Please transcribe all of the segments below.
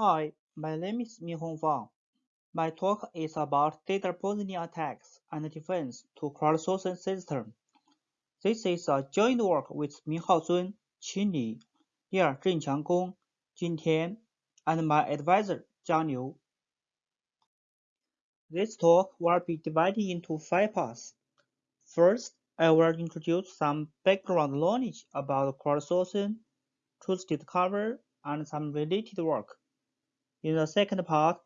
Hi, my name is Minghong Fang. My talk is about data poisoning attacks and defense to crowdsourcing system. This is a joint work with Minghao Sun, Qin Li, Neil Zhenqiang Gong, Jin Tian, and my advisor Jia Liu. This talk will be divided into five parts. First, I will introduce some background knowledge about crowdsourcing, truth discovery, and some related work. In the second part,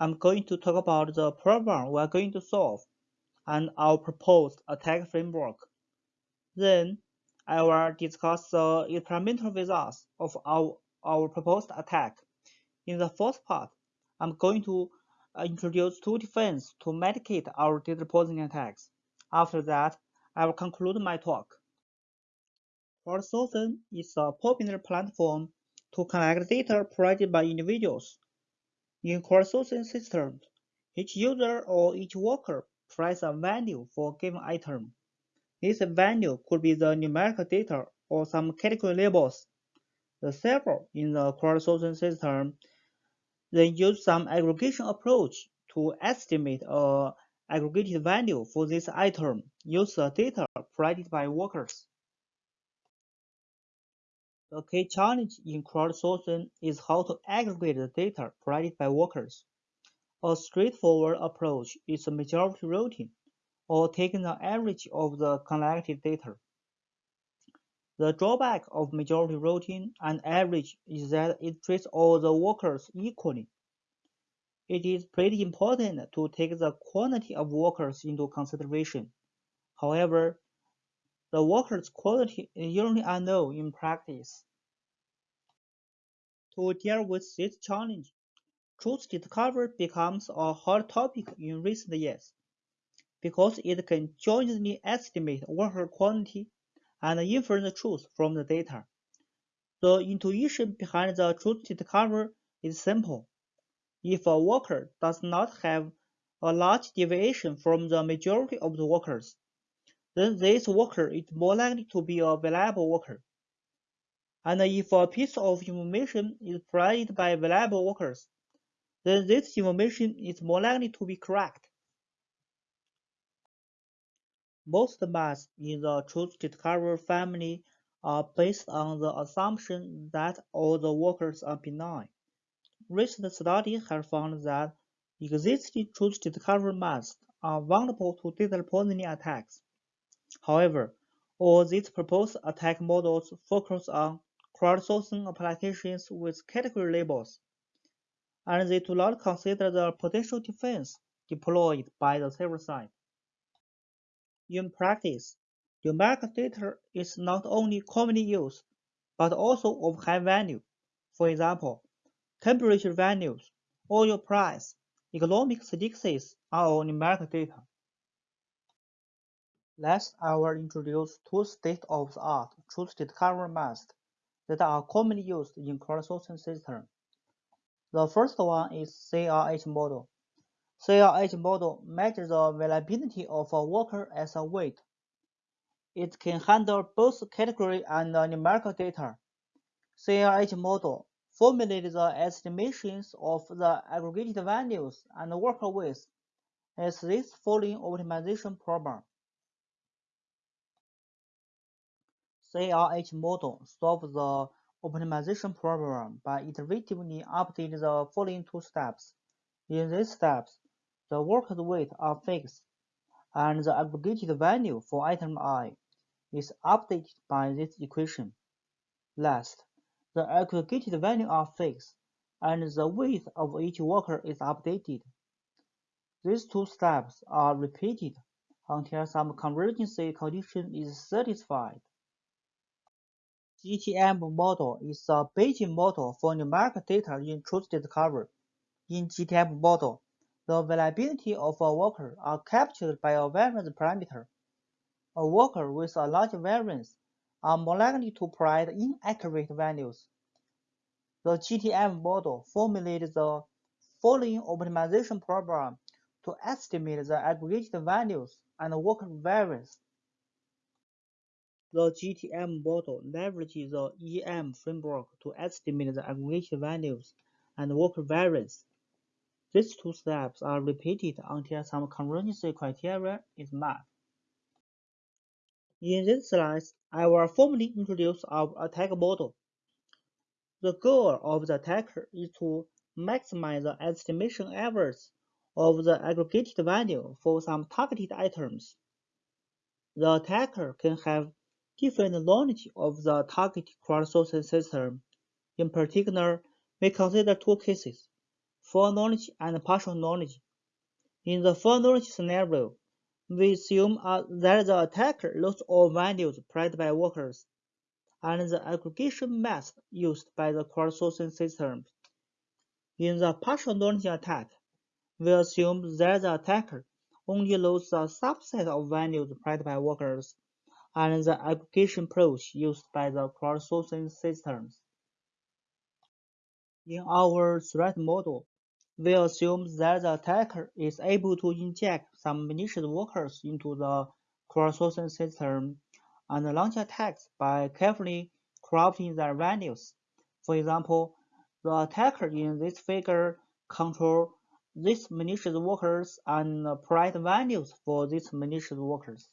I'm going to talk about the problem we are going to solve and our proposed attack framework. Then, I will discuss the experimental results of our, our proposed attack. In the fourth part, I'm going to uh, introduce two defenses to mitigate our data poisoning attacks. After that, I will conclude my talk. Crowdsourcing is a popular platform to collect data provided by individuals. In crowdsourcing systems, each user or each worker provides a value for a given item. This value could be the numerical data or some category labels. The server in the crowdsourcing system then use some aggregation approach to estimate a aggregated value for this item use the data provided by workers. The key challenge in crowdsourcing is how to aggregate the data provided by workers. A straightforward approach is majority voting, or taking the average of the collected data. The drawback of majority voting and average is that it treats all the workers equally. It is pretty important to take the quantity of workers into consideration. However, the workers' quality is usually unknown in practice. To deal with this challenge, truth discovery becomes a hot topic in recent years because it can jointly estimate worker quality and infer the truth from the data. The intuition behind the truth discovery is simple. If a worker does not have a large deviation from the majority of the workers, then this worker is more likely to be a reliable worker. And if a piece of information is provided by reliable workers, then this information is more likely to be correct. Most maths in the truth discovery family are based on the assumption that all the workers are benign. Recent studies have found that existing truth discovery maths are vulnerable to data poisoning attacks. However, all these proposed attack models focus on crowdsourcing applications with category labels, and they do not consider the potential defense deployed by the server side. In practice, numerical data is not only commonly used, but also of high value. For example, temperature values, oil price, economic statistics are all numerical data. Last, I will introduce two state-of-the-art truth discovery methods that are commonly used in crowdsourcing systems. The first one is CRH model. CRH model measures the availability of a worker as a weight. It can handle both category and numerical data. CRH model formulates the estimations of the aggregated values and worker weights as this following optimization problem. CRH model solves the optimization problem by iteratively updating the following two steps. In these steps, the worker's weight are fixed, and the aggregated value for item i is updated by this equation. Last, the aggregated value are fixed, and the weight of each worker is updated. These two steps are repeated until some convergence condition is satisfied. GTM model is a Bayesian model for numerical data in truth discovery. In GTM model, the availability of a worker are captured by a variance parameter. A worker with a large variance are more likely to provide inaccurate values. The GTM model formulates the following optimization problem to estimate the aggregated values and worker variance. The GTM model leverages the EM framework to estimate the aggregated values and worker variance. These two steps are repeated until some convergence criteria is met. In this slide, I will formally introduce our attack model. The goal of the attacker is to maximize the estimation errors of the aggregated value for some targeted items. The attacker can have different knowledge of the target crowdsourcing system. In particular, we consider two cases, full knowledge and partial knowledge. In the full knowledge scenario, we assume uh, that the attacker knows all values provided by workers and the aggregation method used by the crowdsourcing system. In the partial knowledge attack, we assume that the attacker only knows a subset of values provided by workers and the aggregation approach used by the crowdsourcing systems. In our threat model, we assume that the attacker is able to inject some malicious workers into the crowdsourcing system and launch attacks by carefully corrupting their values. For example, the attacker in this figure control these malicious workers and provide values for these malicious workers.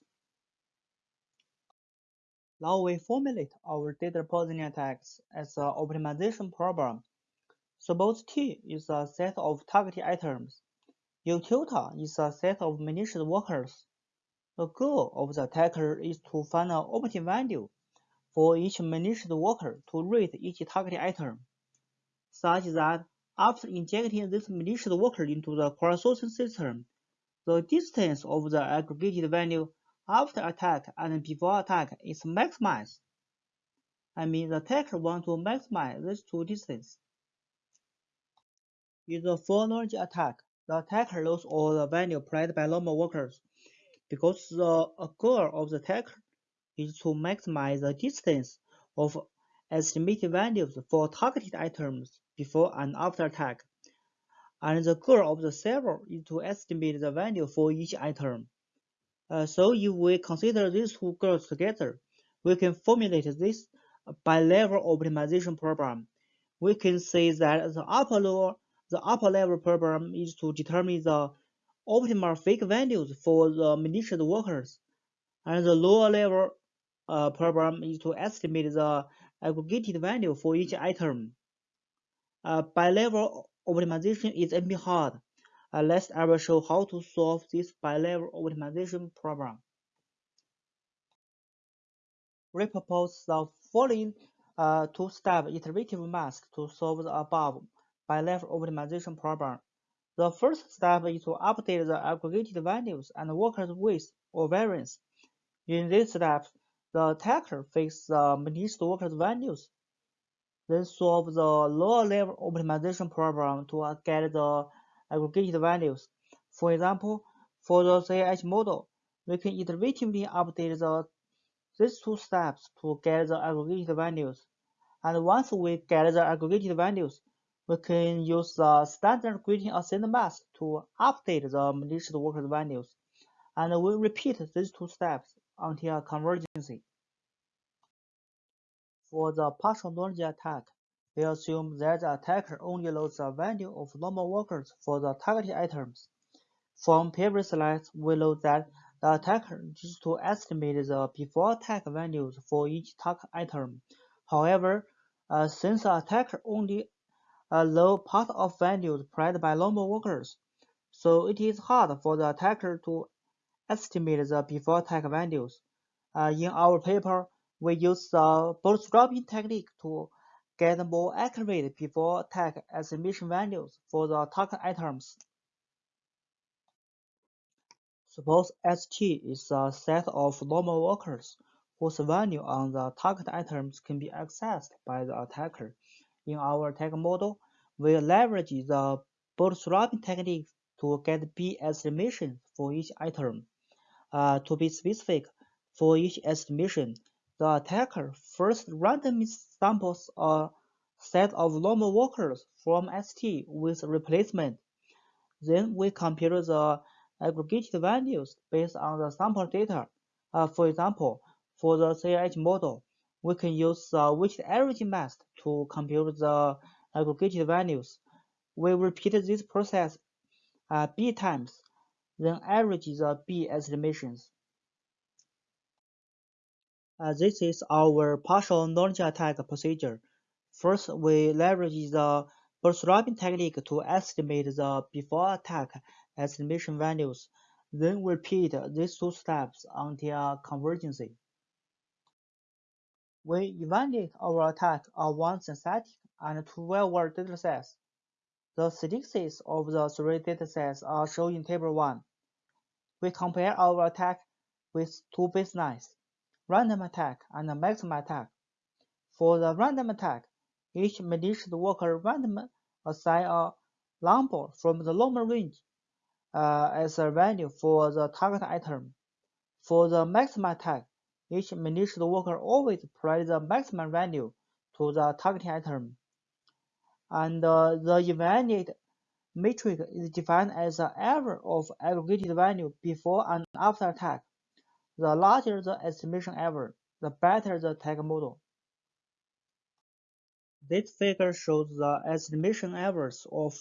Now we formulate our data poisoning attacks as an optimization problem Suppose T is a set of target items. U tilde is a set of malicious workers. The goal of the attacker is to find an optimal value for each malicious worker to rate each target item, such that after injecting this malicious worker into the crowdsourcing system, the distance of the aggregated value after attack and before attack is maximized. I mean the attacker wants to maximize these two distances. In the full knowledge attack, the attacker knows all the value provided by normal workers, because the goal of the attacker is to maximize the distance of estimated values for targeted items before and after attack, and the goal of the server is to estimate the value for each item. Uh, so if we consider these two goals together, we can formulate this bi-level optimization problem. We can say that the upper lower the upper level problem is to determine the optimal fake values for the malicious workers, and the lower level uh, problem is to estimate the aggregated value for each item. Uh, bi-level optimization is a let's I will show how to solve this bi-level optimization problem. We propose the following uh, two-step iterative mask to solve the above bi-level optimization problem. The first step is to update the aggregated values and workers' weight or variance. In this step, the attacker fixes the malicious workers' values, then solve the lower level optimization problem to get the aggregated values. For example, for the CRH model, we can iteratively update the, these two steps to get the aggregated values. And once we get the aggregated values, we can use the standard gradient ascent mask to update the malicious workers values, and we repeat these two steps until convergence. For the partial knowledge attack, we assume that the attacker only knows the value of normal workers for the targeted items. From previous slides, we know that the attacker needs to estimate the before attack values for each target item. However, uh, since the attacker only a low part of values provided by normal workers, so it is hard for the attacker to estimate the before attack values. Uh, in our paper, we use the bootstrapping technique to get more accurate before attack estimation values for the target items. Suppose ST is a set of normal workers whose value on the target items can be accessed by the attacker. In our attack model, we leverage the bootstrapping technique to get B estimation for each item. Uh, to be specific, for each estimation, the attacker first randomly samples a set of normal workers from ST with replacement. Then we compare the aggregated values based on the sample data. Uh, for example, for the CRH model, we can use the weighted average method to compute the aggregated values. we repeat this process uh, b times, then average the b estimations. Uh, this is our partial knowledge attack procedure. First, we leverage the bootstrapping technique to estimate the before attack estimation values, then repeat these two steps until convergence. We evaluate our attack on one synthetic and two real-world datasets. The statistics of the three datasets are shown in Table 1. We compare our attack with two baselines random attack and maximum attack. For the random attack, each malicious worker randomly assign a number from the normal range uh, as a value for the target item. For the maximum attack, each malicious worker always provides the maximum value to the targeting item. And uh, the evaluate metric is defined as the average of aggregated value before and after attack. The larger the estimation error, the better the tag model. This figure shows the estimation errors of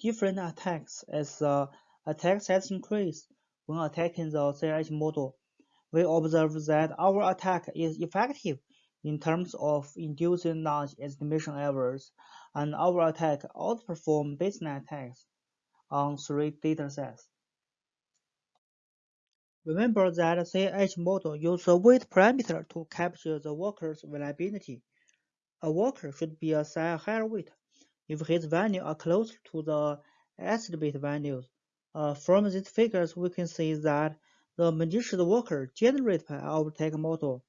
different attacks as the attack size increase when attacking the CRH model. We observe that our attack is effective in terms of inducing large estimation errors, and our attack outperforms baseline attacks on three datasets. Remember that CH model uses a weight parameter to capture the worker's reliability. A worker should be assigned higher weight if his values are close to the estimate values. Uh, from these figures, we can see that the malicious workers generated by our tag model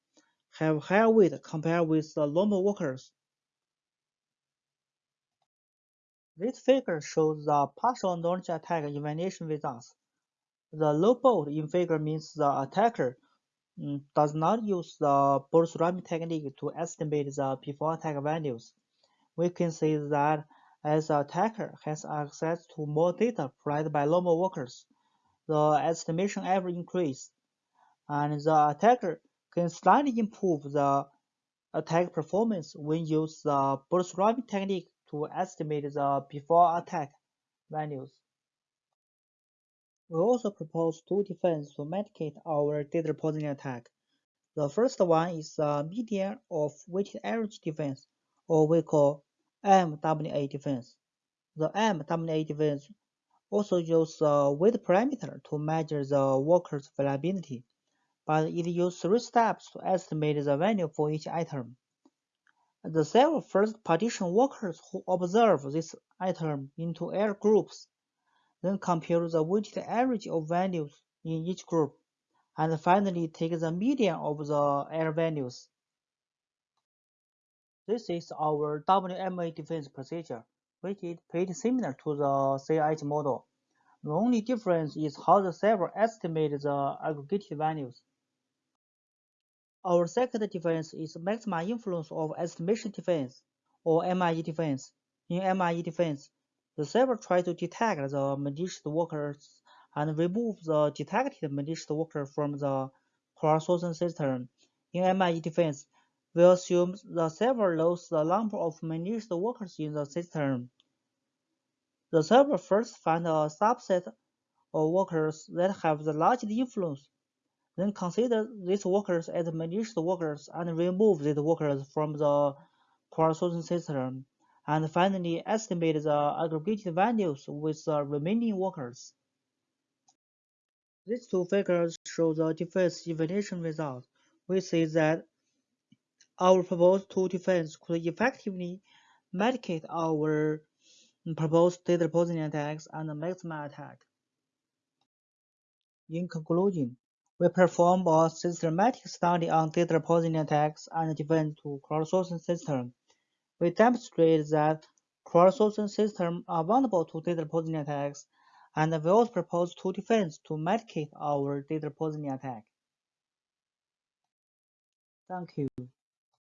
have higher weight compared with the normal workers. This figure shows the partial knowledge attack evaluation results. The low bold in figure means the attacker mm, does not use the bootstrapping technique to estimate the before attack values. We can see that as the attacker has access to more data provided by normal workers, the estimation error increases, and the attacker can slightly improve the attack performance when use the bootstrapping technique to estimate the before attack values. We also propose two defenses to mitigate our data poisoning attack. The first one is the median of weighted average defense, or we call MWA defense. The MWA defense also uses a weight parameter to measure the worker's reliability, but it uses three steps to estimate the value for each item. The cell first partition workers who observe this item into L groups then compute the weighted average of values in each group, and finally take the median of the L values. This is our WMA defense procedure, which is pretty similar to the CRH model. The only difference is how the server estimates the aggregated values. Our second defense is maximum influence of estimation defense, or MIE defense. In MIE defense, the server tries to detect the malicious workers and remove the detected malicious worker from the crowdsourcing system. In MIE defense, we assume the server knows the number of malicious workers in the system. The server first finds a subset of workers that have the largest influence, then consider these workers as malicious workers and remove these workers from the crowdsourcing system and finally estimate the uh, aggregated values with the remaining workers. These two figures show the defense evaluation results. We see that our proposed two defense could effectively mitigate our proposed data repository attacks and maximum attack. In conclusion, we perform a systematic study on data repository attacks and defense to crowdsourcing system we demonstrate that crowdsourcing systems are vulnerable to data poisoning attacks, and we also propose two defenses to mitigate our data poisoning attack. Thank you.